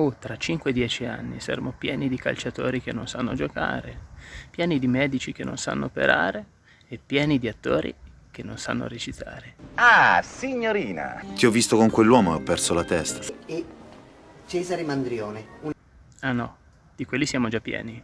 Oh, tra 5-10 anni saremo pieni di calciatori che non sanno giocare, pieni di medici che non sanno operare e pieni di attori che non sanno recitare. Ah, signorina! Ti ho visto con quell'uomo e ho perso la testa. E Cesare Mandrione. Un... Ah no, di quelli siamo già pieni.